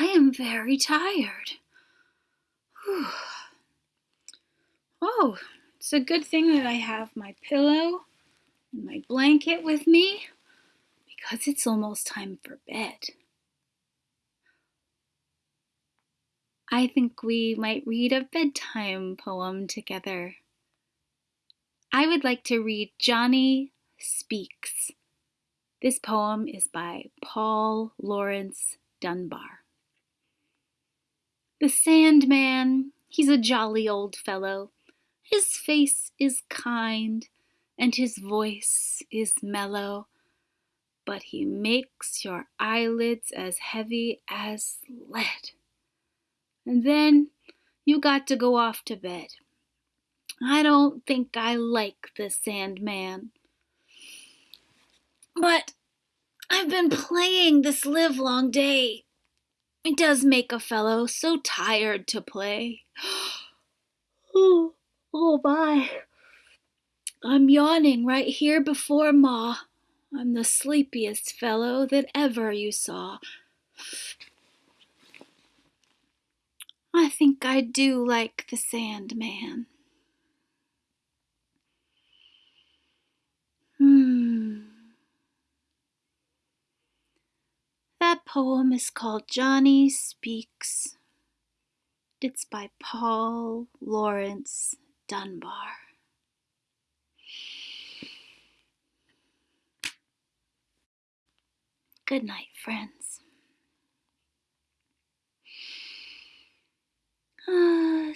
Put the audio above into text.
I am very tired. Whew. Oh, it's a good thing that I have my pillow and my blanket with me because it's almost time for bed. I think we might read a bedtime poem together. I would like to read Johnny Speaks. This poem is by Paul Laurence Dunbar. The Sandman, he's a jolly old fellow. His face is kind and his voice is mellow, but he makes your eyelids as heavy as lead. And then you got to go off to bed. I don't think I like the Sandman. But I've been playing this livelong day. It does make a fellow so tired to play. oh, oh my. I'm yawning right here before Ma. I'm the sleepiest fellow that ever you saw. I think I do like the Sandman. Poem is called Johnny Speaks. It's by Paul Laurence Dunbar. Good night, friends. Ah,